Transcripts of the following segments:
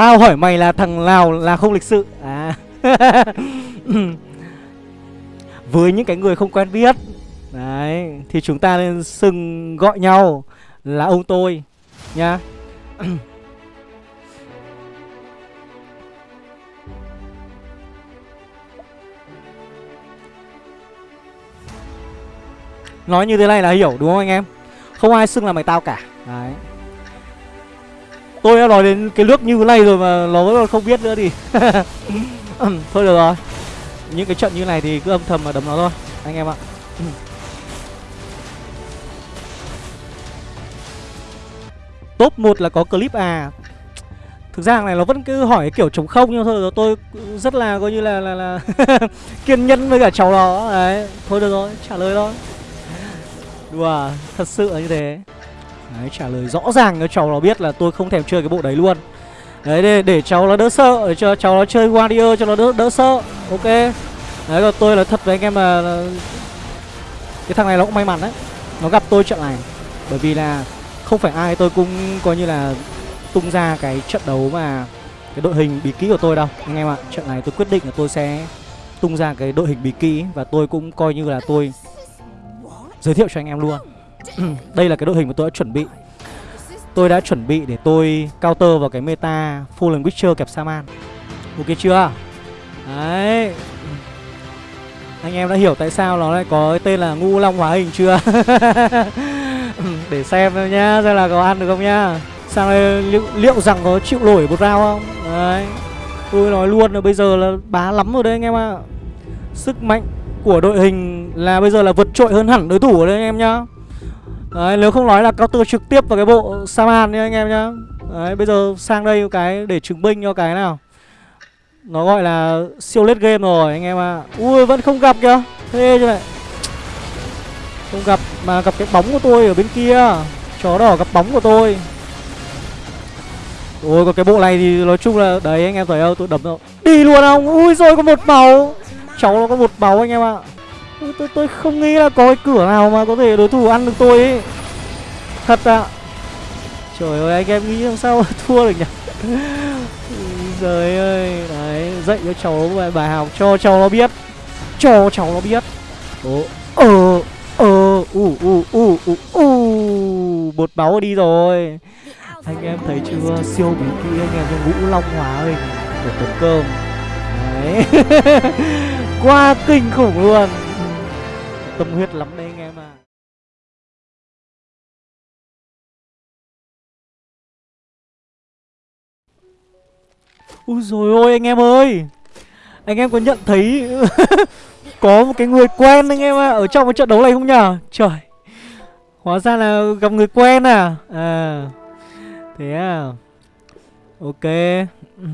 Tao hỏi mày là thằng nào là không lịch sự? À. Với những cái người không quen biết. Đấy, Thì chúng ta nên xưng gọi nhau Là ông tôi nha. Nói như thế này là hiểu, đúng không anh em? Không ai xưng là mày tao cả. Đấy. Tôi đã nói đến cái nước như thế này rồi mà nó vẫn không biết nữa thì Thôi được rồi. Những cái trận như này thì cứ âm thầm mà đấm nó thôi Anh em ạ. Top 1 là có clip à. Thực ra này nó vẫn cứ hỏi kiểu trống không nhưng thôi rồi tôi rất là coi như là là là kiên nhẫn với cả cháu đó đấy thôi được rồi trả lời thôi. Đùa thật sự là như thế đấy trả lời rõ ràng cho cháu nó biết là tôi không thèm chơi cái bộ đấy luôn. Đấy để, để cháu nó đỡ sợ để cho cháu nó chơi warrior cho nó đỡ đỡ sợ ok? Đấy còn tôi là thật với anh em là, cái thằng này nó cũng may mắn đấy. Nó gặp tôi trận này bởi vì là không phải ai tôi cũng coi như là tung ra cái trận đấu mà cái đội hình bí kỹ của tôi đâu. Anh em ạ trận này tôi quyết định là tôi sẽ tung ra cái đội hình bí kỹ và tôi cũng coi như là tôi giới thiệu cho anh em luôn. đây là cái đội hình mà tôi đã chuẩn bị. Tôi đã chuẩn bị để tôi counter vào cái meta Fallen Witcher kẹp Saman. Ok chưa? Đấy. Anh em đã hiểu tại sao nó lại có cái tên là ngu long hóa hình chưa? Để xem thôi nhá xem là có ăn được không nhá. Sao đây liệu, liệu rằng có chịu nổi một round không? Đấy. Tôi nói luôn là bây giờ là bá lắm rồi đấy anh em ạ. À. Sức mạnh của đội hình là bây giờ là vượt trội hơn hẳn đối thủ ở đây anh em nhá. Đấy, nếu không nói là counter trực tiếp vào cái bộ Saman nha anh em nhá. Đấy, bây giờ sang đây cái để chứng minh cho cái nào. Nó gọi là siêu lết game rồi, anh em ạ. À. Ui, vẫn không gặp kìa. Thế chứ này Không gặp, mà gặp cái bóng của tôi ở bên kia. Chó đỏ gặp bóng của tôi. Ôi còn cái bộ này thì nói chung là, Đấy, anh em thấy không? Tôi đấm rồi. Đi luôn không? Ui rồi có một máu. Cháu nó có một máu, anh em ạ tôi, tôi, tôi không nghĩ là có cái cửa nào mà có thể đối thủ ăn được tôi ấy. Thật ạ. À. Trời ơi anh em nghĩ làm sao thua được nhỉ? Trời ơi. Đấy dạy cho cháu bài, bài học cho cháu nó biết. Cho cháu nó biết. Ồ Ờ Ờ U u u u u. Bột máu đi rồi. Anh em thấy chưa? Siêu bí kỹ anh em trong ngũ long hóa ơi của tấn cơm. Đấy. Quá kinh khủng luôn tâm huyết lắm đấy anh em à Úi rồi ôi anh em ơi. Anh em có nhận thấy có một cái người quen anh em ạ à, ở trong cái trận đấu này không nhở trời. Hóa ra là gặp người quen à? À. Thế à? Ok. Ừ.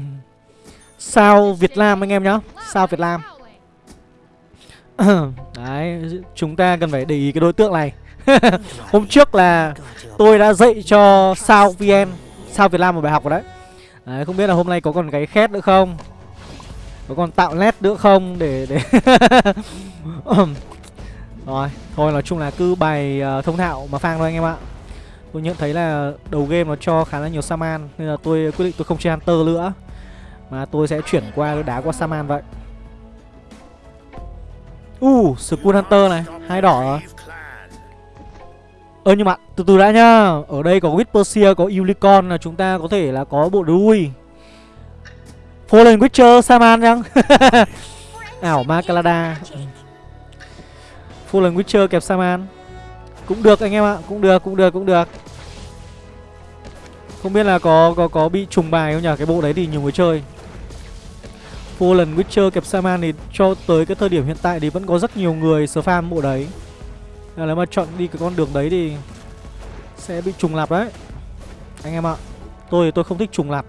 Sao Việt Nam anh em nhá? Sao Việt Nam? Đấy Chúng ta cần phải để ý cái đối tượng này. Hôm trước là Tôi đã dạy cho Sao VN Sao Việt Nam một bài học rồi đấy. Đấy không biết là hôm nay có còn cái khét nữa không? Có còn tạo nét nữa không Để để Rồi Thôi nói chung là cứ bài uh, thông thạo mà phang thôi anh em ạ. Tôi nhận thấy là đầu game nó cho khá là nhiều Saman Nên là tôi quyết định tôi không chơi Hunter nữa. Mà tôi sẽ chuyển qua đá qua Saman vậy. Uh, Skull Hunter này, hai đỏ rồi Ơ nhưng mà từ từ đã nhá Ở đây có Whisperseer, có Unicorn là chúng ta có thể là có bộ đuôi Fallen Witcher Saman chăng? Ảo ma Calada ừ. Fallen Witcher kẹp Saman cũng được anh em ạ, cũng được, cũng được, cũng được. Không biết là có có có bị trùng bài không nhỉ? Cái bộ đấy thì nhiều người chơi. Fallen Witcher kẹp Saman thì cho tới cái thời điểm hiện tại thì vẫn có rất nhiều người spam bộ đấy. Nên nếu mà chọn đi cái con đường đấy thì sẽ bị trùng lặp đấy. Anh em ạ. Tôi tôi không thích trùng lặp.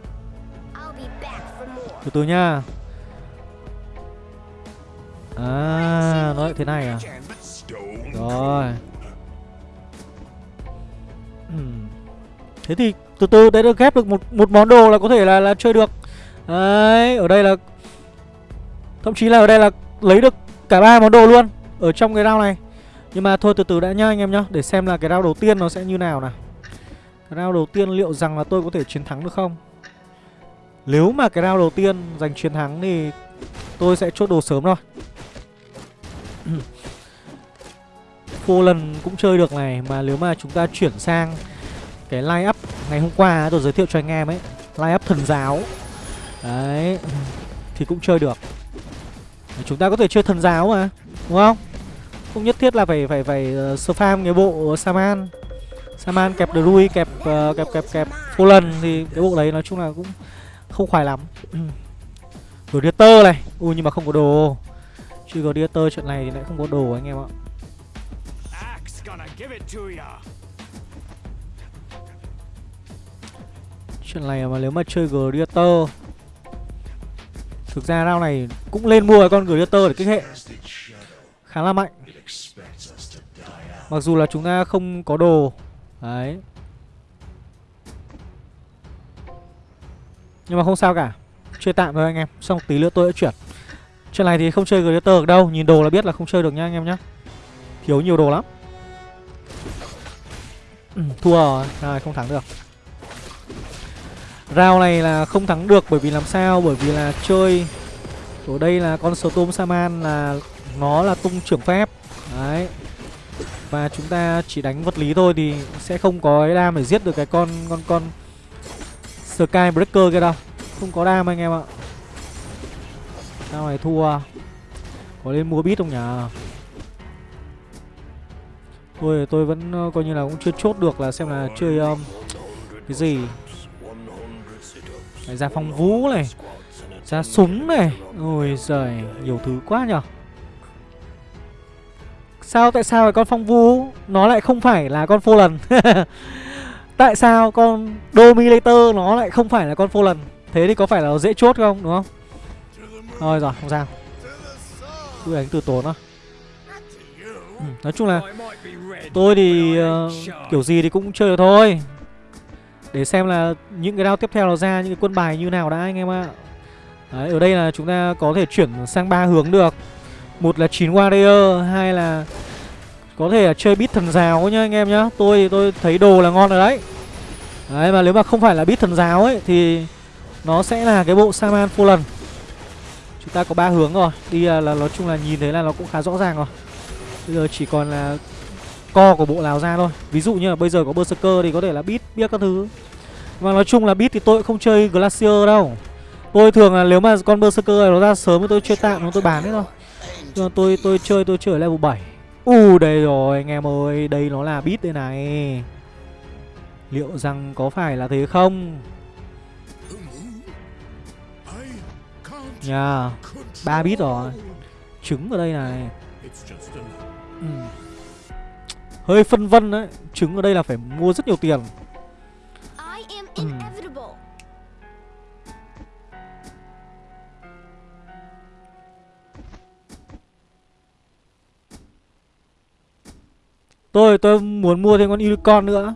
Từ từ nha. À, nó lại thế này à? Rồi. Thế thì từ từ đấy được ghép được một một món đồ là có thể là là chơi được. Đấy, ở đây là thậm chí là ở đây là lấy được cả ba món đồ luôn ở trong cái round này. Nhưng mà thôi từ từ đã nhá anh em nhá, để xem là cái round đầu tiên nó sẽ như nào nào. Cái round đầu tiên liệu rằng là tôi có thể chiến thắng được không? Nếu mà cái round đầu tiên giành chiến thắng thì tôi sẽ chốt đồ sớm thôi Fallen cũng chơi được này Mà nếu mà chúng ta chuyển sang cái line up ngày hôm qua tôi giới thiệu cho anh em ấy Line up thần giáo Đấy Thì cũng chơi được Chúng ta có thể chơi thần giáo mà Đúng không? Không nhất thiết là phải phải phải uh, spam cái bộ Saman. Saman kẹp Drui kẹp uh, kẹp kẹp kẹp Fallen thì cái bộ đấy nói chung là cũng không khoái lắm. Gladiator này. Ui nhưng mà không có đồ. Chứ Gladiator trận này thì lại không có đồ anh em ạ. Chuyện này mà nếu mà chơi Gladiator Thực ra round này cũng lên mua con Glitter để kích hệ. Khá là mạnh. Mặc dù là chúng ta không có đồ. Đấy. Nhưng mà không sao cả. Chơi tạm thôi anh em. Xong tí nữa tôi sẽ chuyển. Chuyện này thì không chơi Glitter được đâu. Nhìn đồ là biết là không chơi được nha anh em nhá. Thiếu nhiều đồ lắm. Ừ, Thua rồi. Rồi không thắng được. Round này là không thắng được bởi vì làm sao? Bởi vì là chơi Ở đây là con Storm Saman là Nó là tung trưởng phép. Đấy. Và chúng ta chỉ đánh vật lý thôi Thì sẽ không có cái đam để giết được cái con Con con Sky Breaker kia đâu. Không có đam anh em ạ. Sao này thua? Có lên mua bit không nhỉ? Thôi, tôi vẫn ờ, coi như là cũng chưa chốt được là xem là chơi um, Cái gì. Đấy, ra phong vũ này Ra súng này. Ôi giời Nhiều thứ quá nhở Sao tại sao con phong vũ Nó lại không phải là con phô lần? Tại sao con Dominator Nó lại không phải là con phô lần? Thế thì có phải là dễ chốt không đúng không? Thôi rồi không sao. Cứ đánh từ tốn thôi ừ, Nói chung là Tôi thì uh, kiểu gì thì cũng chơi được thôi để xem là những cái đao tiếp theo nó ra những cái quân bài như nào đã anh em ạ. Đấy, ở đây là chúng ta có thể chuyển sang ba hướng được. Một là 9 warrior, hai là có thể là chơi bit thần giáo nhá anh em nhá. Tôi tôi thấy đồ là ngon rồi đấy. Đấy mà nếu mà không phải là bit thần giáo ấy thì nó sẽ là cái bộ Saman Fallen Chúng ta có ba hướng rồi. Đi là, là nói chung là nhìn thấy là nó cũng khá rõ ràng rồi. Bây giờ chỉ còn là co của bộ nào ra thôi. Ví dụ như là bây giờ có berserker thì có thể là bit biết các thứ và nói chung là bit thì tôi không chơi glacier đâu. Tôi thường là nếu mà con berserker này nó ra sớm thì tôi chơi tạm tôi bán hết thôi. Nhưng mà tôi tôi chơi tôi chơi ở level 7 u uh, đây rồi anh em ơi đây nó là bit đây này. Liệu rằng có phải là thế không? Nhà yeah. ba bit rồi. Trứng ở đây này. Ừ. Hơi phân vân đấy Trứng ở đây là phải mua rất nhiều tiền. Tôi tôi muốn mua thêm con unicorn nữa.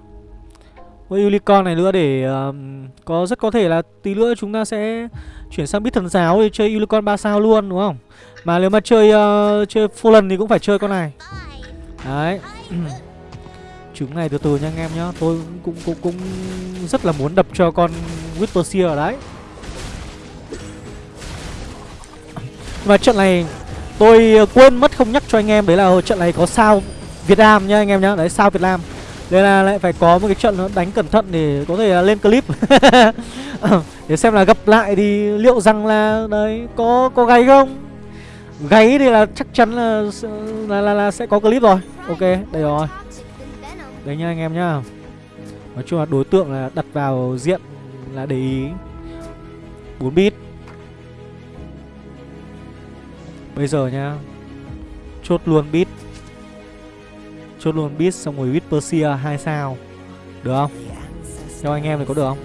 Con unicorn này nữa để um, Có rất có thể là tí nữa chúng ta sẽ Chuyển sang bít thần giáo để chơi unicorn 3 sao luôn đúng không? Mà nếu mà chơi uh, chơi Fallen thì cũng phải chơi con này. Đấy. Trứng này từ từ nha anh em nhá. Tôi cũng cũng cũng rất là muốn đập cho con Whisper ở đấy. Và trận này tôi quên mất không nhắc cho anh em Đấy là trận này có sao Việt Nam nhá anh em nhá. Đấy sao Việt Nam? Đây là lại phải có một cái trận nó đánh cẩn thận để có thể lên clip. Để xem là gặp lại thì liệu rằng là Đấy có có gáy không? Gáy thì là chắc chắn là là, là, là sẽ có clip rồi. Ok đây rồi. Đấy nha anh em nhá. Nói chung là đối tượng là đặt vào diện là để ý. 4 bit. Bây giờ nhá Chốt luôn bit. Chốt luôn bit xong rồi bit Persia hai sao. Được không? Theo anh em thì có được không?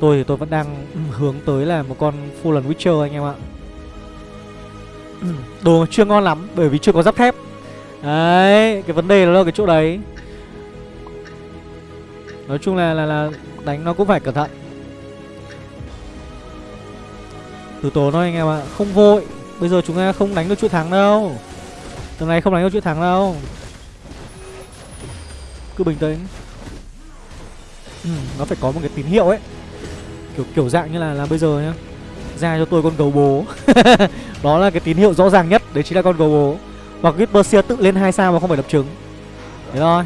Tôi thì tôi vẫn đang hướng tới là một con Fallen Witcher anh em ạ. Đồ chưa ngon lắm bởi vì chưa có giáp thép. Đấy, cái vấn đề là ở cái chỗ đấy. Nói chung là là là đánh nó cũng phải cẩn thận. Từ tố thôi anh em ạ Không vội. Bây giờ chúng ta không đánh được chuỗi thắng đâu. Tuần này không đánh được chuỗi thắng đâu. Cứ bình tĩnh. Ừ, Nó phải có một cái tín hiệu ấy. Kiểu kiểu dạng như là là bây giờ nhá. Ra cho tôi con gấu bố. Đó là cái tín hiệu rõ ràng nhất đấy chính là con gấu bố. Hoặc Gitbersia tự lên hai sao mà không phải đập trứng. Thế thôi.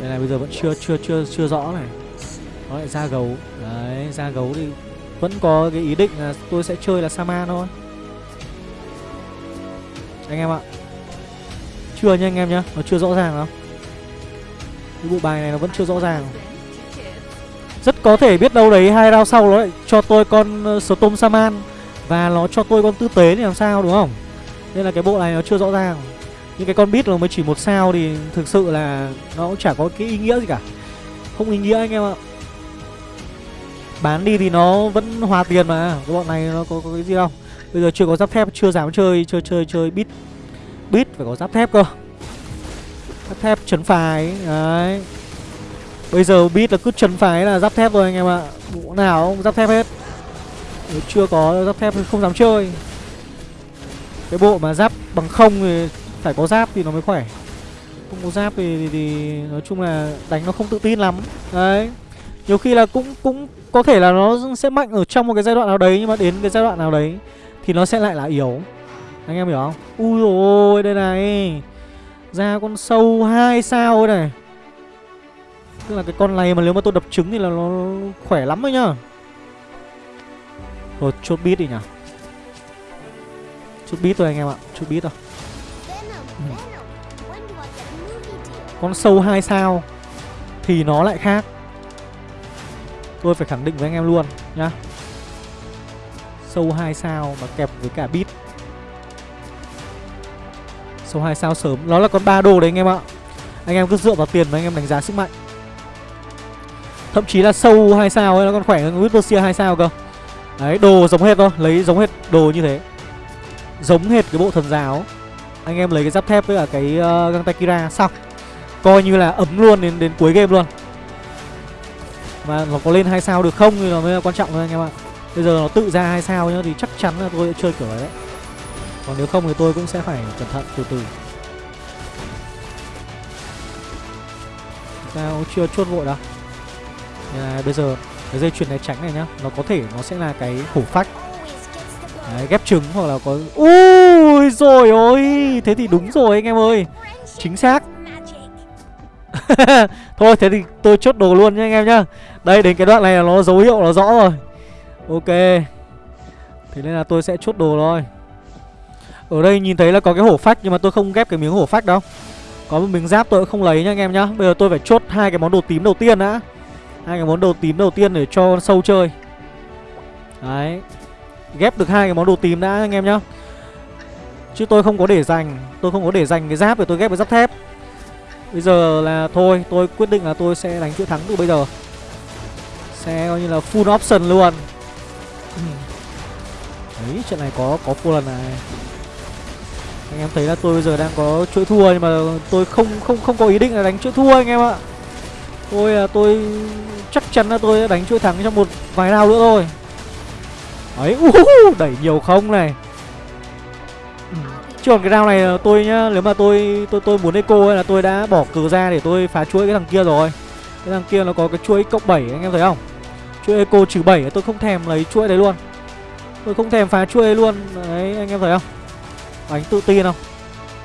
Đây này bây giờ vẫn chưa chưa chưa chưa rõ này. Nó lại ra gấu. Đấy ra gấu thì vẫn có cái ý định là tôi sẽ chơi là Sama thôi. Anh em ạ. Chưa nha anh em nhá nó chưa rõ ràng đâu cái bộ bài này nó vẫn chưa rõ ràng. Rất có thể biết đâu đấy hai round sau nó lại cho tôi con uh, Storm Saman và nó cho tôi con tư tế thì làm sao đúng không? Nên là cái bộ này nó chưa rõ ràng. Những cái con bit nó mới chỉ một sao thì thực sự là nó cũng chả có cái ý nghĩa gì cả. Không ý nghĩa anh em ạ. Bán đi thì nó vẫn hòa tiền mà. Cái bọn này nó có, có cái gì đâu. Bây giờ chưa có giáp thép chưa dám chơi chơi chơi chơi bit bit phải có giáp thép cơ giáp thép chấn phái. Đấy. Bây giờ biết là cứ chấn phái là giáp thép rồi anh em ạ. Bộ nào cũng giáp thép hết. Nếu chưa có giáp thép thì không dám chơi. Cái bộ mà giáp bằng không thì phải có giáp thì nó mới khỏe. Không có giáp thì, thì, thì nói chung là đánh nó không tự tin lắm. Đấy. Nhiều khi là cũng cũng có thể là nó sẽ mạnh ở trong một cái giai đoạn nào đấy nhưng mà đến cái giai đoạn nào đấy thì nó sẽ lại là yếu. Anh em hiểu không? Ui rồi đây này ra con sâu hai sao này. Tức là cái con này mà nếu mà tôi đập trứng thì là nó khỏe lắm đấy nhá. Rồi chốt bit đi nhỉ. Chốt bit thôi anh em ạ, chốt bit thôi. Ừ. Con sâu hai sao thì nó lại khác. Tôi phải khẳng định với anh em luôn nhá. Sâu hai sao mà kẹp với cả bit sâu hai sao sớm. Nó là con ba đồ đấy anh em ạ. Anh em cứ dựa vào tiền mà anh em đánh giá sức mạnh. Thậm chí là sâu hai sao ấy nó còn khỏe hơn Whispersia hai sao cơ. Đấy đồ giống hết thôi lấy giống hết đồ như thế. Giống hết cái bộ thần giáo. Anh em lấy cái giáp thép với cả cái uh, găng tay kira xong. Coi như là ấm luôn đến đến cuối game luôn. Mà nó có lên hai sao được không thì nó mới là quan trọng thôi anh em ạ. Bây giờ nó tự ra hai sao nhá thì chắc chắn là tôi sẽ chơi kiểu đấy còn nếu không thì tôi cũng sẽ phải cẩn thận từ từ. Sao chưa chốt vội đâu. À, bây giờ cái dây chuyền này tránh này nhá. Nó có thể nó sẽ là cái hổ phách. Đấy, ghép trứng hoặc là có ui rồi ôi thế thì đúng rồi anh em ơi. Chính xác. Thôi thế thì tôi chốt đồ luôn nha anh em nhá. Đây đến cái đoạn này là nó dấu hiệu nó rõ rồi. Ok. Thế nên là tôi sẽ chốt đồ thôi ở đây nhìn thấy là có cái hổ phách nhưng mà tôi không ghép cái miếng hổ phách đâu. Có một miếng giáp tôi cũng không lấy nha anh em nhá. Bây giờ tôi phải chốt hai cái món đồ tím đầu tiên đã. Hai cái món đồ tím đầu tiên để cho sâu chơi. Đấy. Ghép được hai cái món đồ tím đã anh em nhá. Chứ tôi không có để dành. Tôi không có để dành cái giáp để tôi ghép với giáp thép. Bây giờ là thôi, tôi quyết định là tôi sẽ đánh chuỗi thắng từ bây giờ. Sẽ coi như là full option luôn. Ừ. Đấy, trận này có có full lần này anh em thấy là tôi bây giờ đang có chuỗi thua nhưng mà tôi không không không có ý định là đánh chuỗi thua anh em ạ. Tôi là tôi chắc chắn là tôi sẽ đánh chuỗi thắng trong một vài round nữa thôi. Ấy uh, đẩy nhiều không này. Chứ còn cái round này tôi nhá nếu mà tôi tôi tôi muốn eco ấy là tôi đã bỏ cờ ra để tôi phá chuỗi cái thằng kia rồi. Cái thằng kia nó có cái chuỗi cộng 7 anh em thấy không? Chuỗi eco trừ 7 tôi không thèm lấy chuỗi đấy luôn. Tôi không thèm phá chuỗi luôn. Đấy anh em thấy không? Đánh tự tin không?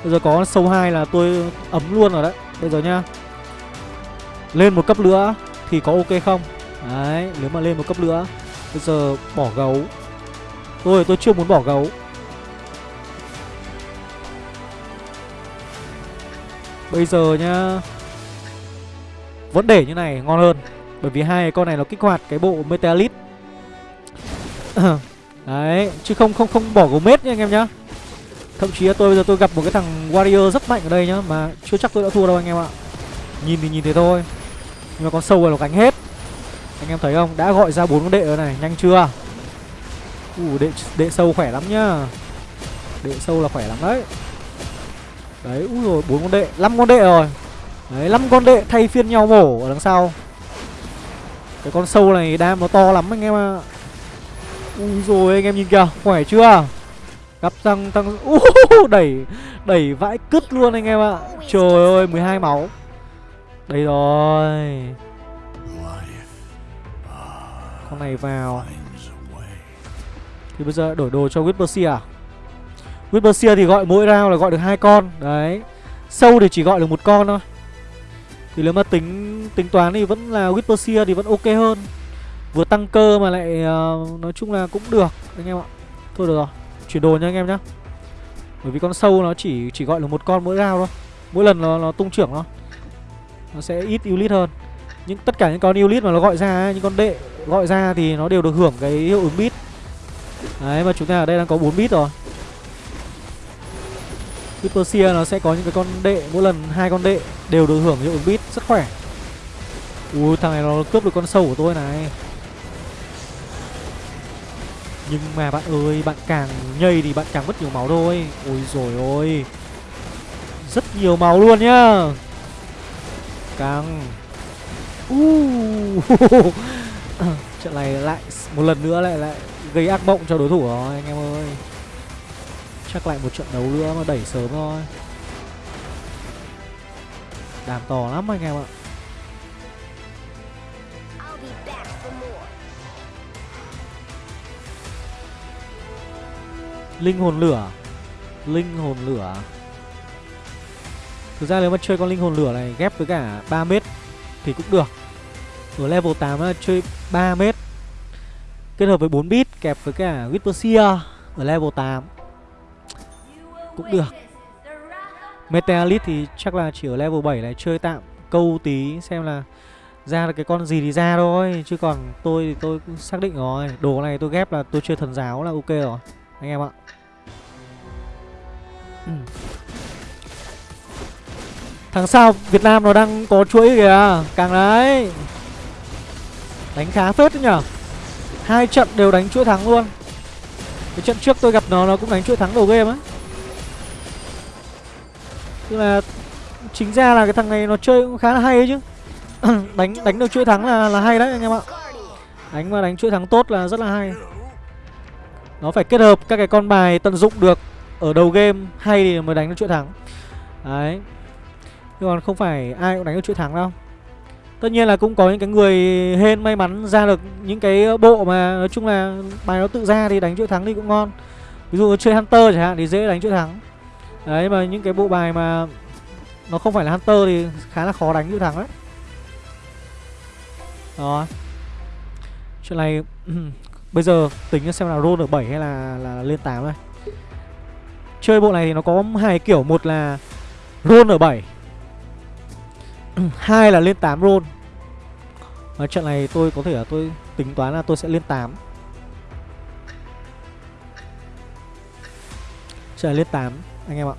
Bây giờ có sâu hai là tôi ấm luôn rồi đấy. Bây giờ nhá. Lên một cấp nữa thì có ok không? Đấy, nếu mà lên một cấp nữa, bây giờ bỏ gấu. Tôi tôi chưa muốn bỏ gấu. Bây giờ nhá. Vẫn để như này, ngon hơn. Bởi vì hai con này nó kích hoạt cái bộ Metalit Đấy, Chứ không không không bỏ gấu mết nha anh em nhá. Thậm chí là tôi bây giờ tôi gặp một cái thằng Warrior rất mạnh ở đây nhá Mà chưa chắc tôi đã thua đâu anh em ạ. Nhìn thì nhìn thế thôi Nhưng mà con sâu này nó gánh hết. Anh em thấy không? Đã gọi ra bốn con đệ rồi này Nhanh chưa? Ủ đệ, đệ sâu khỏe lắm nhá. Đệ sâu là khỏe lắm đấy. Đấy úi rồi bốn con đệ năm con đệ rồi. Đấy năm con đệ thay phiên nhau mổ ở đằng sau. Cái con sâu này đam nó to lắm anh em ạ. À. Rồi anh em nhìn kìa Khỏe chưa? Gặp tăng tăng uh, Đẩy Đẩy vãi cứt luôn anh em ạ. Trời ơi 12 máu. Đây rồi. Con này vào. Thì bây giờ đổi đồ cho Whisperseer à? Whisperseer thì gọi mỗi round là gọi được hai con. Đấy. Sâu thì chỉ gọi được một con thôi. Thì nếu mà tính tính toán thì vẫn là Whisperseer thì vẫn ok hơn. Vừa tăng cơ mà lại uh, nói chung là cũng được anh em ạ. Thôi được rồi. Chuyển đồ nha anh em nhá. Bởi vì con sâu nó chỉ chỉ gọi là một con mỗi round thôi. Mỗi lần nó, nó tung trưởng nó, Nó sẽ ít unit hơn. Nhưng tất cả những con unit mà nó gọi ra Những con đệ gọi ra thì nó đều được hưởng cái hiệu ứng bit Đấy mà chúng ta ở đây đang có 4 bit rồi. Hypersia nó sẽ có những cái con đệ Mỗi lần hai con đệ đều được hưởng hiệu ứng bit Rất khỏe. Ui thằng này nó cướp được con sâu của tôi này. Nhưng mà bạn ơi, Bạn càng nhây thì bạn càng mất nhiều máu thôi. Ôi rồi ôi. Rất nhiều máu luôn nhá. Càng uh. Trận này lại một lần nữa lại lại gây ác mộng cho đối thủ rồi, anh em ơi. Chắc lại một trận đấu nữa mà đẩy sớm thôi. Đàm to lắm anh em ạ. Linh hồn lửa. Linh hồn lửa. Thực ra nếu mà chơi con linh hồn lửa này ghép với cả 3 mét thì cũng được. Ở level 8 là chơi 3 mét. Kết hợp với 4 bit, kẹp với cả Whisperseer ở level 8 Cũng được. Meteorite thì chắc là chỉ ở level 7 này chơi tạm câu tí xem là ra được cái con gì thì ra thôi. Chứ còn tôi thì tôi cũng xác định rồi, Đồ này tôi ghép là tôi chơi thần giáo là ok rồi. Anh em ạ. Ừ. Thằng sao Việt Nam nó đang có chuỗi kìa. Càng đấy. Đánh khá phết đấy nhở hai trận đều đánh chuỗi thắng luôn. Cái trận trước tôi gặp nó nó cũng đánh chuỗi thắng đầu game ấy tức là chính ra là cái thằng này nó chơi cũng khá là hay ấy chứ. Đánh đánh được chuỗi thắng là là hay đấy anh em ạ. Đánh mà đánh chuỗi thắng tốt là rất là hay nó phải kết hợp các cái con bài tận dụng được ở đầu game hay thì mới đánh được chuỗi thắng. Đấy. Nhưng còn không phải ai cũng đánh được chuỗi thắng đâu. Tất nhiên là cũng có những cái người hên may mắn ra được những cái bộ mà nói chung là bài nó tự ra thì đánh chuỗi thắng thì cũng ngon. Ví dụ chơi Hunter chẳng hạn thì dễ đánh chuỗi thắng. Đấy, mà những cái bộ bài mà nó không phải là Hunter thì khá là khó đánh chuỗi thắng đấy. Đó. Chuyện này bây giờ tính xem là roll ở 7 hay là là lên 8 đây Chơi bộ này thì nó có hai kiểu, Một là roll ở 7 hai là lên 8 roll. Và trận này tôi có thể là tôi tính toán là tôi sẽ lên 8 Trận lên 8 anh em ạ.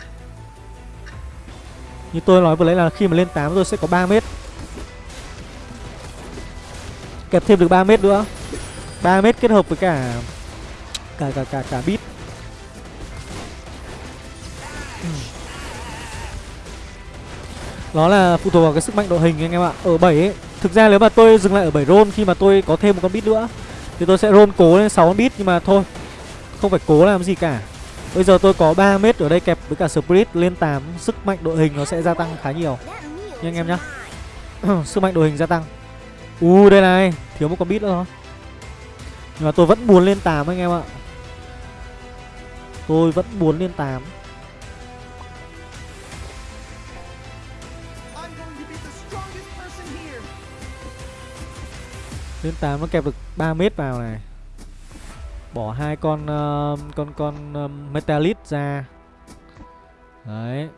Như tôi nói vừa lấy là khi mà lên 8 tôi sẽ có 3 mét. Kẹp thêm được 3 mét nữa. 3 mét kết hợp với cả Cả cả cả cả bit ừ. Nó là phụ thuộc vào cái sức mạnh đội hình anh em ạ. Ở 7 ấy Thực ra nếu mà tôi dừng lại ở 7 roll khi mà tôi có thêm một con bit nữa Thì tôi sẽ roll cố lên 6 con bit Nhưng mà thôi Không phải cố làm gì cả. Bây giờ tôi có 3 mét ở đây kẹp với cả Spirit lên 8 Sức mạnh đội hình nó sẽ gia tăng khá nhiều. Nha anh em nhá. Sức mạnh đội hình gia tăng. U uh, đây này Thiếu một con bit nữa thôi. Nhưng mà tôi vẫn muốn lên 8 anh em ạ. Tôi vẫn muốn lên 8 Lên 8 nó kẹp được 3 mét vào này. Bỏ hai con uh, con con uh, Metalit ra. Đấy.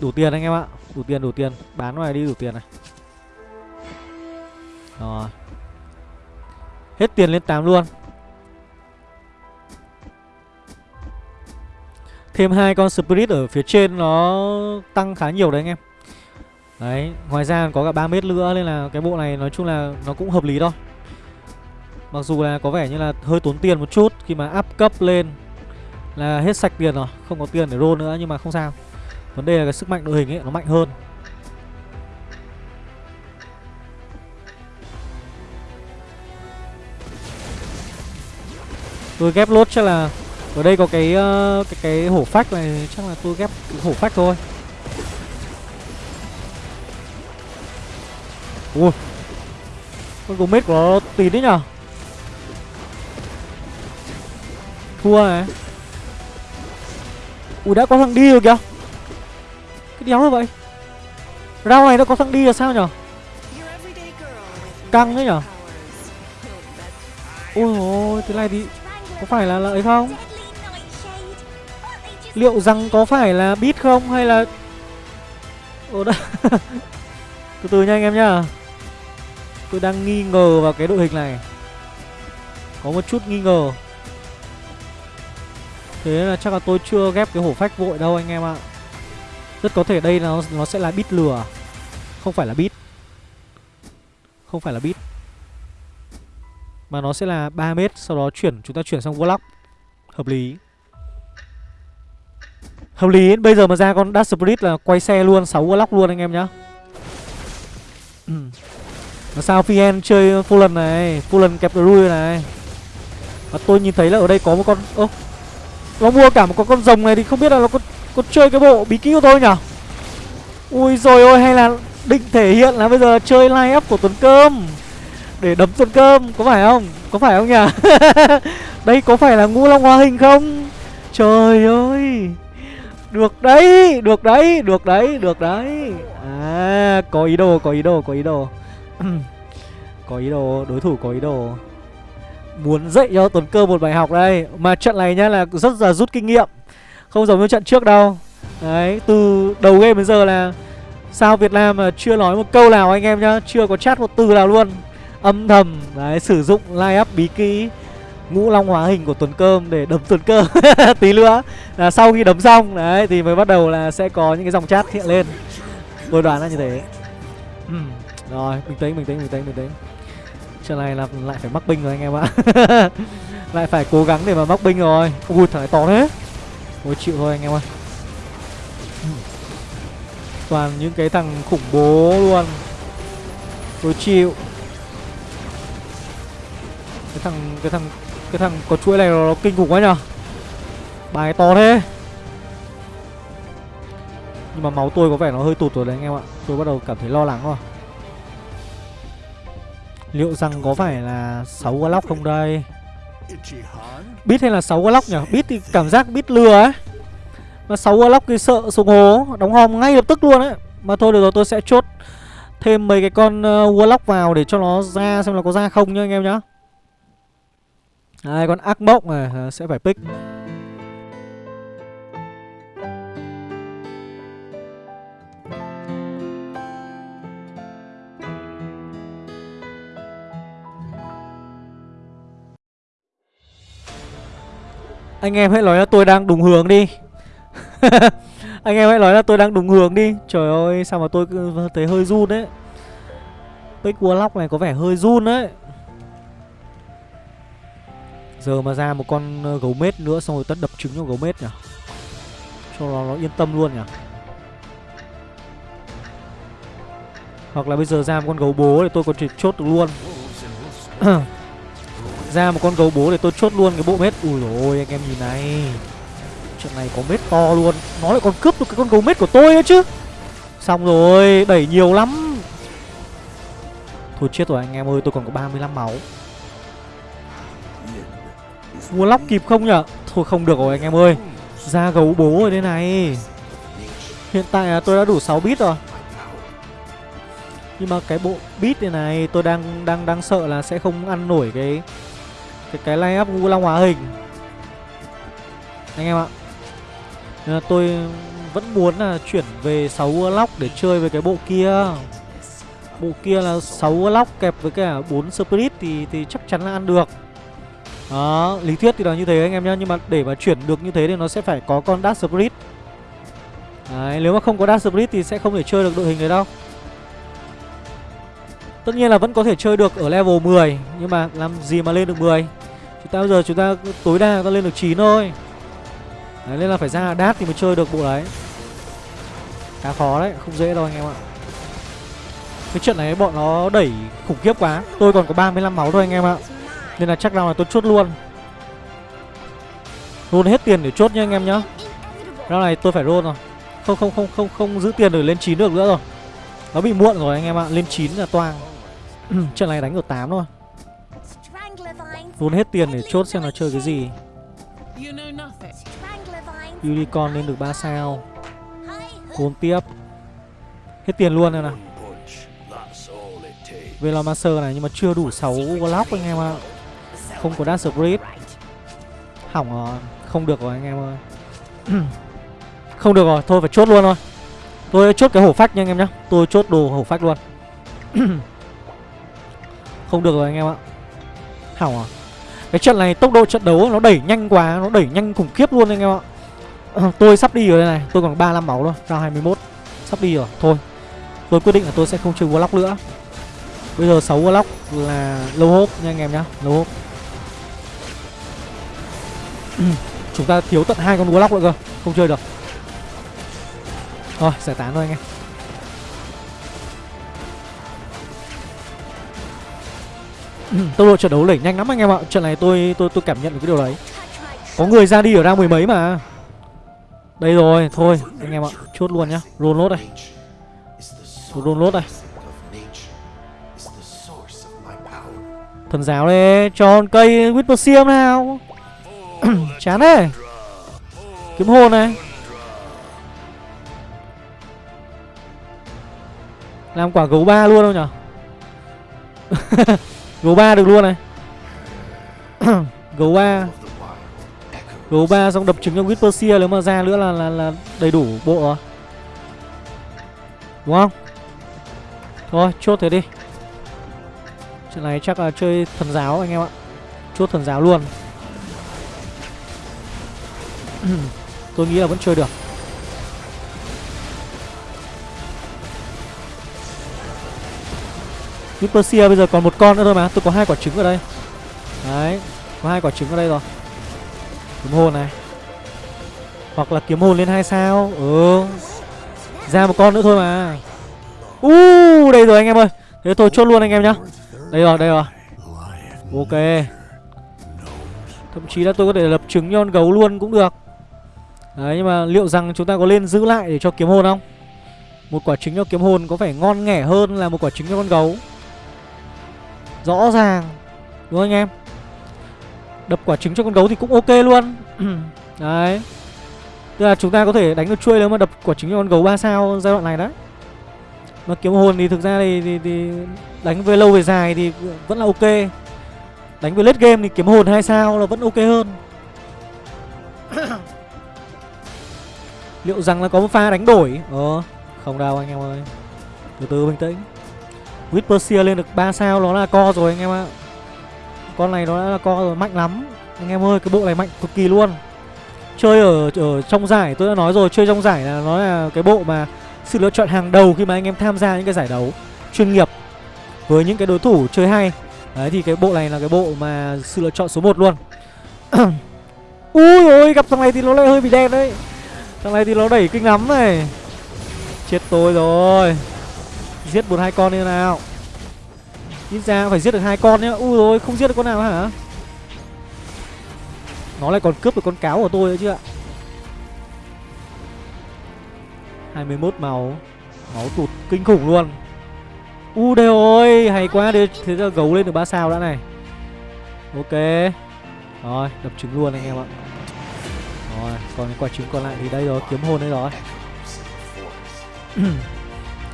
Đủ tiền anh em ạ. Đủ tiền đủ tiền. Bán ngoài đi đủ tiền này. Rồi Hết tiền lên 8 luôn Thêm hai con Spirit ở phía trên nó tăng khá nhiều đấy anh em Đấy, ngoài ra có cả 3 mét nữa nên là cái bộ này nói chung là nó cũng hợp lý thôi. Mặc dù là có vẻ như là hơi tốn tiền một chút khi mà up cấp lên là hết sạch tiền rồi, không có tiền để roll nữa nhưng mà không sao. Vấn đề là cái sức mạnh đội hình ấy nó mạnh hơn. Tôi ghép lốt chắc là ở đây có cái uh, cái cái hổ phách này chắc là tôi ghép hổ phách thôi. Ui Con Gomez của nó tín đấy nhở? Thua này. Ui đã có thằng đi rồi kìa. Cái đéo rồi vậy? Rau này nó có thằng đi là sao nhở? Căng đấy nhở? Ôi ôi thế này thì có phải là lợi không? Liệu rằng có phải là bit không hay là Ồ đã Từ từ nha anh em nhá. Tôi đang nghi ngờ vào cái đội hình này. Có một chút nghi ngờ. Thế là chắc là tôi chưa ghép cái hổ phách vội đâu anh em ạ. Rất có thể đây nó nó sẽ là bit lừa Không phải là bit Không phải là bit mà nó sẽ là 3 mét Sau đó chuyển chúng ta chuyển sang Warlock. Hợp lý. Hợp lý Bây giờ mà ra con Dash Spirit là quay xe luôn 6 Warlock luôn anh em nhá. Mà sao Fien chơi Fallen này Fallen kẹp Rui này? Và tôi nhìn thấy là ở đây có một con Ơ Nó mua cả một con con rồng này thì không biết là nó có, có chơi cái bộ bí kíp của tôi nhở Ui rồi ôi hay là định thể hiện là bây giờ chơi live up của Tuấn Cơm. Để đấm Tuấn Cơm Có phải không? Có phải không nhỉ? đây có phải là ngũ long hóa hình không? Trời ơi! Được đấy, được đấy, được đấy, được đấy. À, có ý đồ, có ý đồ, có ý đồ. Có ý đồ, đối thủ có ý đồ. Muốn dạy cho Tuấn Cơ một bài học đây. Mà trận này nhá là rất là rút kinh nghiệm. Không giống như trận trước đâu. Đấy, từ đầu game đến giờ là Sao Việt Nam mà chưa nói một câu nào anh em nhá. Chưa có chat một từ nào luôn. Âm thầm, đấy, sử dụng line up bí kỹ ngũ long hóa hình của tuấn cơm để đấm tuấn cơm tí nữa. Là sau khi đấm xong đấy thì mới bắt đầu là sẽ có những cái dòng chat hiện lên. Tôi đoán là như thế. Ừ. rồi bình tĩnh bình tĩnh bình tĩnh bình tĩnh. Trận này là lại phải mắc binh rồi anh em ạ. Lại phải cố gắng để mà mắc binh rồi. Ui thằng này to thế. Ôi chịu thôi anh em ơi toàn những cái thằng khủng bố luôn. Tôi chịu cái thằng cái thằng cái thằng có chuỗi này nó, nó kinh khủng quá nhở Bài to thế. Nhưng mà máu tôi có vẻ nó hơi tụt rồi đấy anh em ạ. Tôi bắt đầu cảm thấy lo lắng rồi. Liệu rằng có phải là 6 Glock không đây? Bít hay là 6 Glock nhỉ? Bít thì cảm giác bít lừa ấy. Mà 6 Glock thì sợ sùng hố Đóng hòm ngay lập tức luôn ấy. Mà thôi được rồi tôi sẽ chốt Thêm mấy cái con uh, Warlock vào để cho nó ra xem là có ra không nhá anh em nhá. Hai con ác mộng này à, sẽ phải pick. Anh em hãy nói là tôi đang đúng hướng đi. Anh em hãy nói là tôi đang đúng hướng đi. Trời ơi sao mà tôi thấy hơi run đấy. Pick Warlock này có vẻ hơi run đấy. Giờ mà ra một con ờ, gấu mết nữa xong rồi tất đập trứng cho gấu mết nhỉ? Cho nó, nó yên tâm luôn nhỉ? Hoặc là bây giờ ra một con gấu bố để tôi còn thể chốt được luôn. Ra một con gấu bố để tôi chốt luôn cái bộ mết. Ui ôi anh em nhìn này. Trận này có mết to luôn. Nó lại còn cướp được cái con gấu mết của tôi nữa chứ. Xong rồi đẩy nhiều lắm. Thôi chết rồi anh em ơi tôi còn có 35 máu. Warlock kịp không nhở? Thôi không được rồi anh em ơi. Ra gấu bố rồi đây này. Hiện tại là tôi đã đủ 6 bit rồi. Nhưng mà cái bộ bit này này Tôi đang đang đang sợ là sẽ không ăn nổi cái Cái cái line up Vũ long hóa hình. Anh em ạ. Nên là tôi vẫn muốn là chuyển về 6 lóc để chơi với cái bộ kia. Bộ kia là 6 lóc kẹp với cả 4 Spirit thì, thì chắc chắn là ăn được đó, lý thuyết thì là như thế anh em nhá Nhưng mà để mà chuyển được như thế thì nó sẽ phải có con Dark Spirit. Đấy, nếu mà không có Dark Spirit thì sẽ không thể chơi được đội hình đấy đâu. Tất nhiên là vẫn có thể chơi được ở level 10 Nhưng mà làm gì mà lên được 10 Chúng ta bây giờ chúng ta tối đa ta lên được 9 thôi. Đấy, nên là phải ra đát thì mới chơi được bộ đấy. Khá khó đấy, không dễ đâu anh em ạ. Cái trận này bọn nó đẩy khủng khiếp quá. Tôi còn có 35 máu thôi anh em ạ nên là chắc nào là tôi chốt luôn. Roll hết tiền để chốt nha anh em nhá. Round này tôi phải roll rồi. Không không không không không giữ tiền để lên 9 được nữa rồi. Nó bị muộn rồi anh em ạ. Lên 9 là toang. Trận này đánh được 8 thôi. Luôn hết tiền để chốt xem nó chơi cái gì. Unicorn lên được 3 sao. Côn tiếp. Hết tiền luôn rồi nào Velomancer này nhưng mà chưa đủ 6 block anh em ạ. Không có Dash grip Hỏng rồi. Không được rồi anh em ơi. Không được rồi. Thôi phải chốt luôn thôi. Tôi chốt cái hổ phách nha anh em nhá. Tôi chốt đồ hổ phách luôn. Không được rồi anh em ạ. Hỏng rồi. Cái trận này tốc độ trận đấu nó đẩy nhanh quá, Nó đẩy nhanh khủng khiếp luôn anh em ạ. Tôi sắp đi rồi đây này. Tôi còn 35 máu thôi. Ra 21 Sắp đi rồi. Thôi. Tôi quyết định là tôi sẽ không chơi Warlock nữa. Bây giờ 6 Warlock là lâu hốp nha anh em nhá. Lâu hốp Ừ, chúng ta thiếu tận hai con Warlock nữa cơ, Không chơi được. Thôi giải tán thôi anh em. Ừ, tốc độ trận đấu lẩy nhanh lắm anh em ạ. Trận này tôi tôi tôi cảm nhận được cái điều đấy. Có người ra đi ở ra mười mấy mà. Đây rồi, Thôi, anh em ạ. Chốt luôn nhá. Roll lốt đây. Roll lốt đây. Thần giáo đây Cho cây Whisper nào. Chán đấy Kiếm hồn này. Làm quả gấu ba luôn không nhở? Gấu ba được luôn này. Gấu ba. Gấu ba xong đập trứng cho Whispersia Nếu mà ra nữa là, là, là đầy đủ bộ rồi. Đúng không? Thôi chốt thế đi. Trận này chắc là chơi thần giáo anh em ạ. Chốt thần giáo luôn. Tôi nghĩ là vẫn chơi được. Whisper bây giờ còn một con nữa thôi mà Tôi có hai quả trứng ở đây. Đấy Có hai quả trứng ở đây rồi. Kiếm hồn này. Hoặc là kiếm hồn lên hai sao. Ừ. Ra một con nữa thôi mà. Uh, đây rồi anh em ơi. Thế tôi chốt luôn anh em nhá. Đây rồi, đây rồi. Ok. Thậm chí là tôi có thể lập trứng cho con gấu luôn cũng được. Đấy nhưng mà liệu rằng chúng ta có lên giữ lại để cho kiếm hồn không? Một quả trứng cho kiếm hồn có vẻ ngon nghẻ hơn là một quả trứng cho con gấu? Rõ ràng Đúng không anh em? Đập quả trứng cho con gấu thì cũng ok luôn. Đấy. Tức là chúng ta có thể đánh được chuôi nếu mà đập quả trứng cho con gấu 3 sao giai đoạn này đấy mà kiếm hồn thì thực ra thì, thì, thì đánh về lâu về dài thì vẫn là ok. Đánh về late game thì kiếm hồn hai sao là vẫn ok hơn. Liệu rằng là có một pha đánh đổi? Ờ không đâu anh em ơi. Từ từ, bình tĩnh. Whispersia lên được 3 sao, nó là co rồi anh em ạ. Con này nó đã là co rồi, mạnh lắm. Anh em ơi, cái bộ này mạnh cực kỳ luôn. Chơi ở ở trong giải, tôi đã nói rồi, Chơi trong giải là nó là cái bộ mà sự lựa chọn hàng đầu khi mà anh em tham gia những cái giải đấu chuyên nghiệp với những cái đối thủ chơi hay. Đấy, thì cái bộ này là cái bộ mà sự lựa chọn số 1 luôn. Ui ôi, gặp thằng này thì nó lại hơi bị đen đấy thằng này thì nó đẩy kinh lắm này. Chết tôi rồi. Giết một hai con như nào. Ít ra phải giết được hai con nhá. U rồi, không giết được con nào hả? Nó lại còn cướp được con cáo của tôi nữa chứ ạ. 21 máu. Máu tụt kinh khủng luôn. U đây ơi, Hay quá. Đi Thế giờ gấu lên được 3 sao đã này. Ok. Rồi, đập trứng luôn anh em ạ. Rồi còn cái quả trứng còn lại thì đây rồi Kiếm hồn đây rồi.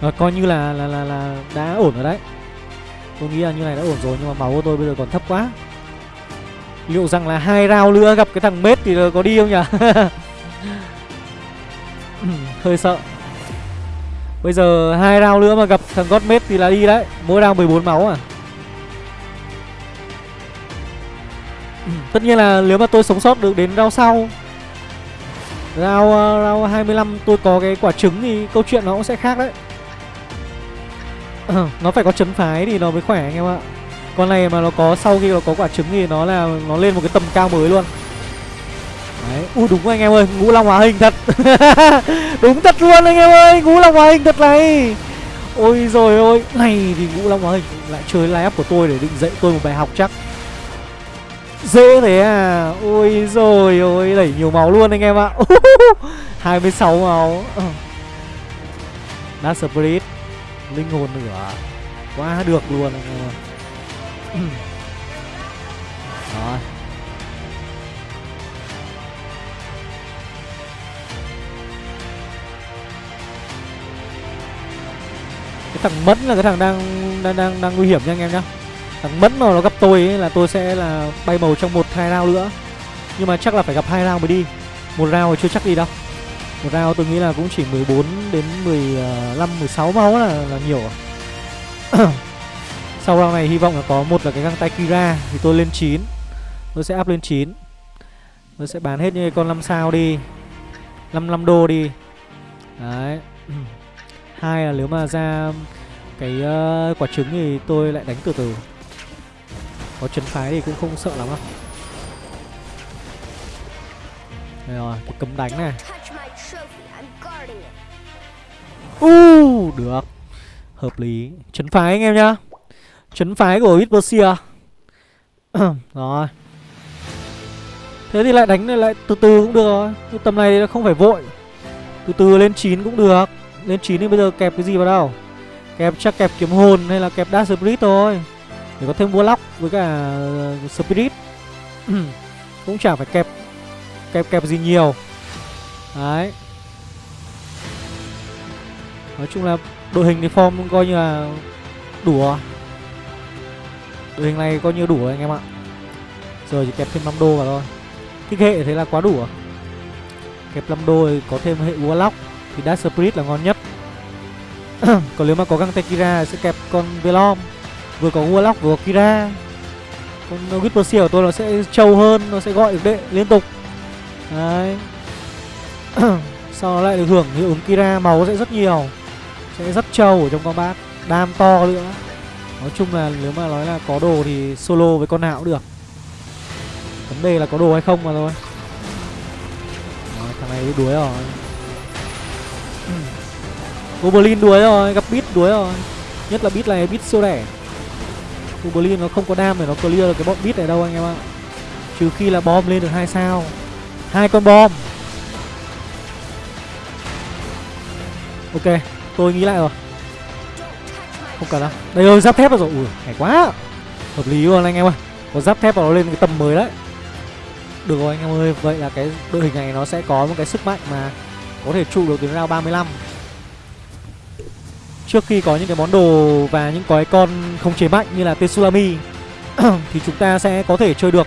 Rồi, coi như là, là là là đã ổn rồi đấy. Tôi nghĩ là như này đã ổn rồi Nhưng mà máu của tôi bây giờ còn thấp quá. Liệu rằng là hai round nữa gặp cái thằng mết thì có đi không nhỉ? Hơi sợ. Bây giờ hai round nữa mà gặp thằng Godmate thì là đi đấy. Mỗi round 14 máu à. Tất nhiên là nếu mà tôi sống sót được đến round sau Round, uh, round 25 tôi có cái quả trứng thì câu chuyện nó cũng sẽ khác đấy. Nó phải có chấn phái thì nó mới khỏe anh em ạ. Con này mà nó có sau khi nó có quả trứng thì nó là nó lên một cái tầm cao mới luôn. Đấy, ui đúng anh em ơi, ngũ long hóa hình thật. Đúng thật luôn anh em ơi, ngũ long hóa hình thật này. Ôi rồi ôi, này thì ngũ long hóa hình lại chơi live của tôi để định dạy tôi một bài học chắc. Dễ thế à, ôi rồi ôi, đẩy nhiều máu luôn anh em ạ. 26 máu. Dark Spirit, linh hồn nữa. Quá được luôn anh em ạ. Rồi. Cái thằng Mẫn là cái thằng đang đang đang, đang nguy hiểm nha anh em nhá. Thằng Mẫn mà nó gặp tôi ấy là tôi sẽ là bay màu trong một hai round nữa. Nhưng mà chắc là phải gặp hai round mới đi. Một round thì chưa chắc đi đâu. Một round tôi nghĩ là cũng chỉ 14 đến 15, 16 máu là, là nhiều Sau round này hy vọng là có một là cái găng tay Kira Thì tôi lên 9 Tôi sẽ up lên 9 Tôi sẽ bán hết những con 5 sao đi. 55 đô đi. Đấy. Hai là nếu mà ra cái uh, quả trứng thì tôi lại đánh từ từ. Có chấn phái thì cũng không sợ lắm đâu. Đây rồi, cái cấm đánh này. Uh, được. Hợp lý. Chấn phái anh em nhá. Chấn phái của Whispersia Rồi. Thế thì lại đánh lại từ từ cũng được rồi. Tầm này không phải vội. Từ từ lên 9 cũng được. Lên 9 thì bây giờ kẹp cái gì vào đâu? Kẹp chắc kẹp kiếm hồn hay là kẹp Dash Spirit thôi. Để có thêm Warlock với cả uh, Spirit. Cũng chẳng phải kẹp Kẹp kẹp gì nhiều. Đấy. Nói chung là đội hình thì form coi như là đủ rồi. Đội hình này coi như đủ rồi anh em ạ. Giờ chỉ kẹp thêm 5 đô vào thôi. Kích hệ thế là quá đủ rồi. Kẹp 5 đô thì có thêm hệ Warlock, Thì Dark Spirit là ngon nhất. Còn nếu mà có găng Tekira sẽ kẹp con Velom. Vừa có Warlock vừa có Kira. Con Whisper của tôi nó sẽ trâu hơn Nó sẽ gọi được đệ liên tục. Đấy. Sau đó lại được hưởng hiệu ứng Kira Máu sẽ rất nhiều. Sẽ rất trâu ở trong combat Đam to nữa. Nói chung là nếu mà nói là có đồ thì solo với con nào cũng được. Vấn đề là có đồ hay không mà thôi. Rồi, Thằng này đuối rồi. Goblin đuối rồi, gặp Beat đuối rồi. Nhất là Beat này Beat siêu đẻ. Goblin nó không có đam để nó clear được cái bọn bit này đâu anh em ạ. Trừ khi là bom lên được hai sao. Hai con bom. Ok, tôi nghĩ lại rồi. Không cần đâu. Đây rồi, giáp thép rồi. Ui, hay quá. Hợp lý luôn anh em ơi. Có giáp thép vào nó lên cái tầm mới đấy. Được rồi anh em ơi Vậy là cái đội hình này nó sẽ có một cái sức mạnh mà Có thể trụ được đến round 35 Trước khi có những cái món đồ và những cái con không chế mạnh như là Tsunami Thì chúng ta sẽ có thể chơi được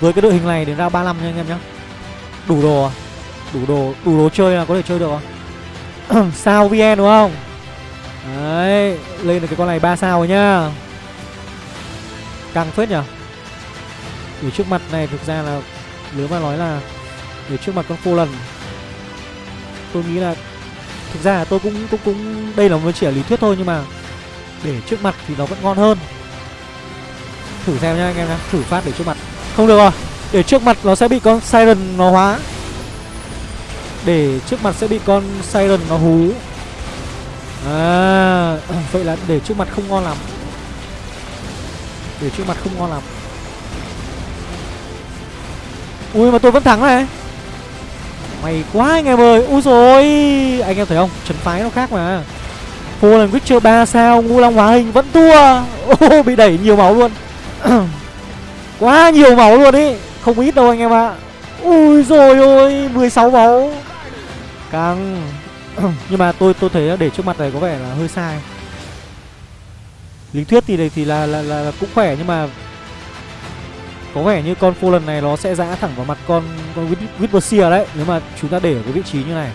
Với cái đội hình này đến ra 35 nha anh em nhé Đủ đồ à? Đủ đồ, đủ đồ chơi là có thể chơi được à? sao VN đúng không? Đấy, lên được cái con này 3 sao rồi nhá Căng phết nhở Để trước mặt này thực ra là Nếu mà nói là Để trước mặt con phô lần Tôi nghĩ là Thực ra là tôi cũng cũng cũng đây là một chỉ là lý thuyết thôi nhưng mà để trước mặt thì nó vẫn ngon hơn. Thử xem nhá anh em nhá, thử phát để trước mặt. Không được rồi. Để trước mặt nó sẽ bị con Siren nó hóa. Để trước mặt sẽ bị con Siren nó hú. À, vậy là để trước mặt không ngon lắm. Để trước mặt không ngon lắm. Ui mà tôi vẫn thắng này. May quá anh em ơi. Úi rồi Anh em thấy không? Trấn phái nó khác mà. Fallen Witcher 3 sao Ngu Long hóa hình vẫn thua. Ô bị đẩy nhiều máu luôn. Quá nhiều máu luôn ý. Không ít đâu anh em ạ. Ui rồi ôi 16 máu. Căng. Nhưng mà tôi tôi thấy để trước mặt này có vẻ là hơi sai. Lý thuyết thì thì là, là, là, là cũng khỏe nhưng mà có vẻ như con Fallen này nó sẽ giã thẳng vào mặt con con Whisperseer đấy, Nếu mà chúng ta để ở cái vị trí như này.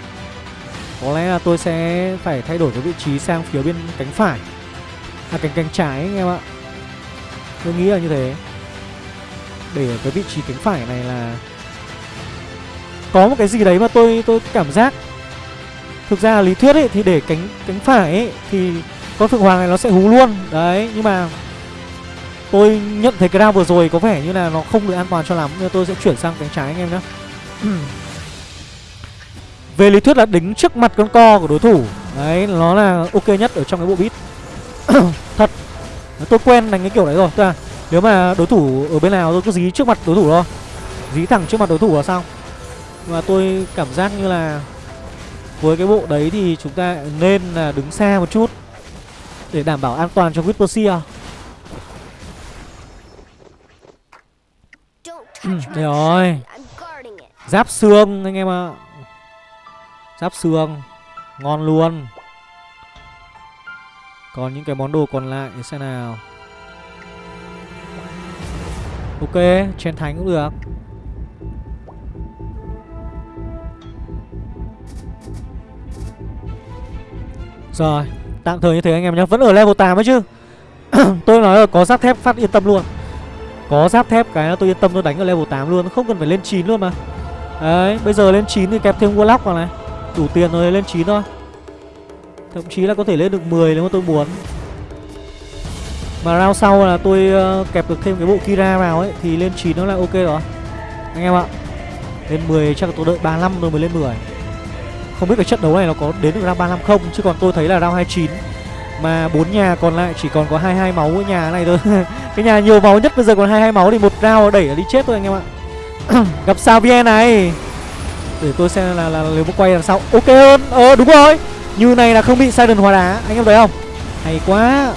Có lẽ là tôi sẽ phải thay đổi cái vị trí sang phía bên cánh phải. À cánh cánh trái anh em ạ. Tôi nghĩ là như thế. Để ở cái vị trí cánh phải này là Có một cái gì đấy mà tôi tôi cảm giác. Thực ra lý thuyết ấy, thì để cánh cánh phải ấy, Thì con Phượng Hoàng này nó sẽ hú luôn. Đấy, nhưng mà Tôi nhận thấy cái round vừa rồi có vẻ như là nó không được an toàn cho lắm Nên tôi sẽ chuyển sang cánh trái anh em nhé Về lý thuyết là đứng trước mặt con co của đối thủ. Đấy, nó là ok nhất ở trong cái bộ beat. Thật. Tôi quen đánh cái kiểu đấy rồi. Tức là nếu mà đối thủ ở bên nào tôi cứ dí trước mặt đối thủ thôi. Dí thẳng trước mặt đối thủ là xong Và tôi cảm giác như là Với cái bộ đấy thì chúng ta nên là đứng xa một chút Để đảm bảo an toàn cho Whisper Ừ, đây rồi. Giáp xương anh em ạ. Giáp xương Ngon luôn. Còn những cái món đồ còn lại xem nào. Ok, chen thánh cũng được. Rồi, tạm thời như thế anh em nhé. Vẫn ở level 8 ấy chứ. Tôi nói là có giáp thép phát yên tâm luôn có giáp thép cái tôi yên tâm tôi đánh ở level 8 luôn Không cần phải lên 9 luôn mà. Đấy, bây giờ lên 9 thì kẹp thêm Warlock vào này. Đủ tiền rồi lên 9 thôi. Thậm chí là có thể lên được 10 nếu mà tôi muốn. Mà round sau là tôi uh, kẹp được thêm cái bộ Kira vào ấy Thì lên 9 nó là ok rồi. Anh em ạ Lên 10 chắc là tôi đợi 35 rồi mới lên 10 Không biết cái trận đấu này nó có đến được round 35 không Chứ còn tôi thấy là round 29 mà bốn nhà còn lại chỉ còn có 22 máu ở nhà này thôi. Cái nhà nhiều máu nhất bây giờ còn 22 máu Thì một round đẩy đi chết thôi anh em ạ. Gặp sao VN này. Để tôi xem là, là, là nếu mà quay làm sao. Ok hơn. Ờ đúng rồi. Như này là không bị siren hóa đá. Anh em thấy không? Hay quá.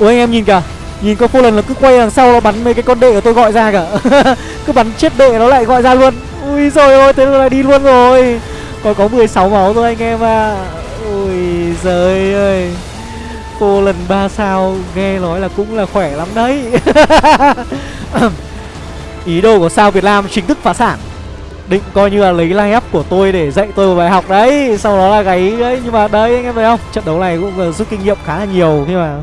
Ôi anh em nhìn kìa. Nhìn có phô lần là cứ quay đằng sau nó bắn mấy cái con đệ của tôi gọi ra cả Cứ bắn chết đệ nó lại gọi ra luôn. Ui rồi ôi thế là đi luôn rồi. Còn có 16 máu thôi anh em à Ui giời ơi. Cô lần 3 sao nghe nói là cũng là khỏe lắm đấy. Ý đồ của sao Việt Nam chính thức phá sản. Định coi như là lấy line up của tôi để dạy tôi một bài học đấy, Sau đó là gáy đấy. Nhưng mà đấy, anh em thấy không? Trận đấu này cũng rút kinh nghiệm khá là nhiều, nhưng mà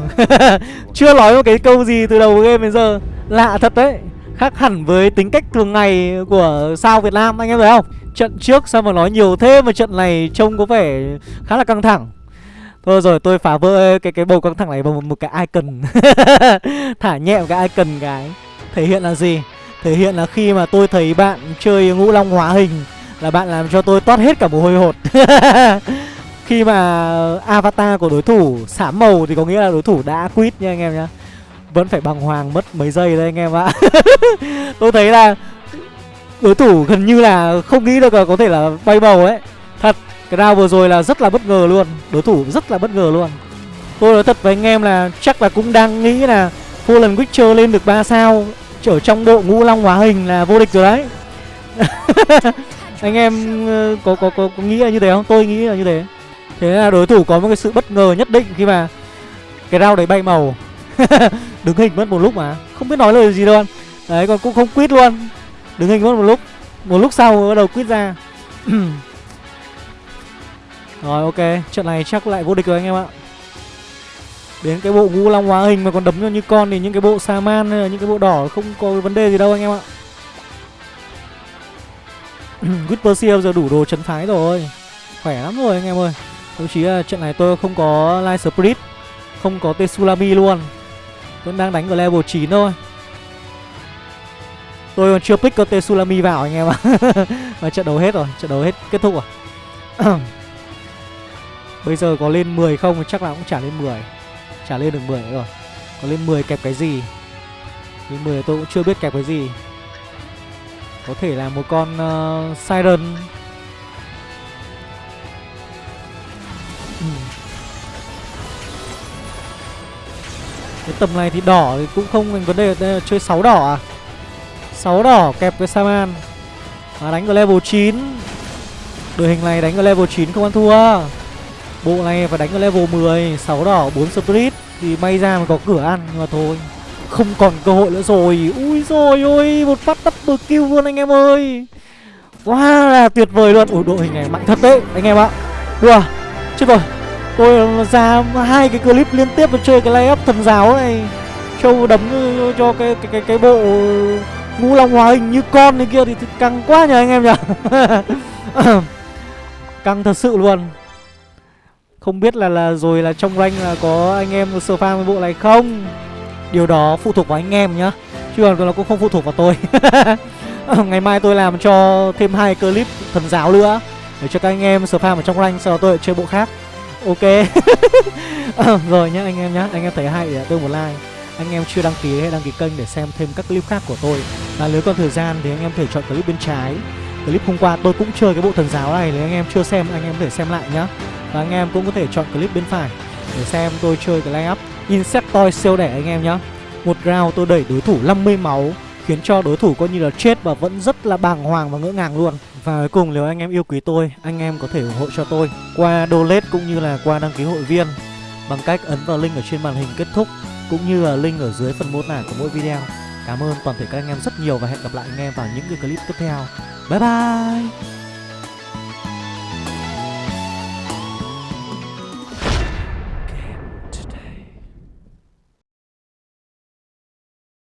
chưa nói một cái câu gì từ đầu game đến giờ. Lạ thật đấy, Khác hẳn với tính cách thường ngày của sao Việt Nam, anh em thấy không? Trận trước sao mà nói nhiều thế mà trận này trông có vẻ khá là căng thẳng. Thôi rồi tôi phá vỡ cái cái bầu căng thẳng này bằng một, một cái icon. Thả nhẹ một cái icon cái. Thể hiện là gì? Thể hiện là khi mà tôi thấy bạn chơi ngũ long hóa hình Là bạn làm cho tôi toát hết cả mồ hôi hột. Khi mà avatar của đối thủ sám màu thì có nghĩa là đối thủ đã quit nha anh em nhá. Vẫn phải bằng hoàng mất mấy giây đấy anh em ạ. Tôi thấy là đối thủ gần như là không nghĩ được là có thể là bay màu ấy. Thật, cái round vừa rồi là rất là bất ngờ luôn. Đối thủ rất là bất ngờ luôn. Tôi nói thật với anh em là chắc là cũng đang nghĩ là Fallen Witcher lên được 3 sao. Trở trong bộ ngũ long hóa hình là vô địch rồi đấy. Anh em ờ, có, có, có, có nghĩ là như thế không? Tôi nghĩ là như thế. Thế là đối thủ có một cái sự bất ngờ nhất định khi mà Cái round đấy bay màu. Đứng hình mất một lúc mà. Không biết nói lời gì luôn. Đấy còn cũng không quýt luôn. Đứng hình mất một lúc. Một lúc sau bắt đầu quýt ra. Rồi, ok. Trận này chắc lại vô địch rồi anh em ạ. Đến cái bộ ngũ long hóa hình mà còn đấm cho như con Thì những cái bộ sa man hay là những cái bộ đỏ Không có vấn đề gì đâu anh em ạ. Whisper giờ đủ đồ chấn phái rồi. Khỏe lắm rồi anh em ơi. Thậm chí là trận này tôi không có Light Spirit, Không có Tsunami luôn. Vẫn đang đánh ở level 9 thôi. Tôi còn chưa pick con Tsunami vào anh em ạ. Mà trận đấu hết rồi, Trận đấu hết, kết thúc rồi. Bây giờ có lên 10 không? Chắc là cũng chả lên 10 Chả lên được 10 nữa rồi. Có lên 10 kẹp cái gì? Lên 10 tôi cũng chưa biết kẹp cái gì. Có thể là một con uh, Siren. Ừ. Cái tầm này thì đỏ thì cũng không vấn đề. Đây là chơi 6 đỏ à? 6 đỏ kẹp với Saman. Mà đánh ở level 9 Đội hình này đánh ở level 9 không ăn thua. Bộ này phải đánh ở level 10 6 đỏ 4 spirit. Thì may ra mà có cửa ăn Nhưng mà thôi. Không còn cơ hội nữa rồi. Ui rồi ôi Một phát double kill luôn anh em ơi. Quá là tuyệt vời luôn. Ủa đội hình này mạnh thật đấy anh em ạ. Wow Chết rồi. Tôi ra hai cái clip liên tiếp để chơi cái layup thần giáo này. Châu đấm cho cái cái cái, cái bộ ngũ long hóa hình như con này kia thì, thì căng quá nhờ anh em nhỉ? Căng thật sự luôn không biết là là rồi là trong rank là có anh em sờ farm cái bộ này không? Điều đó phụ thuộc vào anh em nhá, Chứ còn nó cũng không phụ thuộc vào tôi. Ngày mai tôi làm cho thêm hai clip thần giáo nữa, Để cho các anh em sờ farm ở trong rank, Sau đó tôi chơi bộ khác. Ok. Rồi nhá, anh em nhá, Anh em thấy hay à, thì tôi một like. Anh em chưa đăng ký hãy đăng ký kênh để xem thêm các clip khác của tôi. Và nếu còn thời gian thì anh em thể chọn clip bên trái. Clip hôm qua. Tôi cũng chơi cái bộ thần giáo này, Nếu anh em chưa xem, anh em có thể xem lại nhá. Và anh em cũng có thể chọn clip bên phải để xem tôi chơi cái line up. Insectoid siêu đẻ anh em nhá. Một round tôi đẩy đối thủ 50 máu, Khiến cho đối thủ coi như là chết và vẫn rất là bàng hoàng và ngỡ ngàng luôn. Và cuối cùng nếu anh em yêu quý tôi, Anh em có thể ủng hộ cho tôi Qua donate cũng như là qua đăng ký hội viên Bằng cách ấn vào link ở trên màn hình kết thúc Cũng như là link ở dưới phần mô tả của mỗi video. Cảm ơn toàn thể các anh em rất nhiều Và hẹn gặp lại anh em vào những cái clip tiếp theo. 拜拜。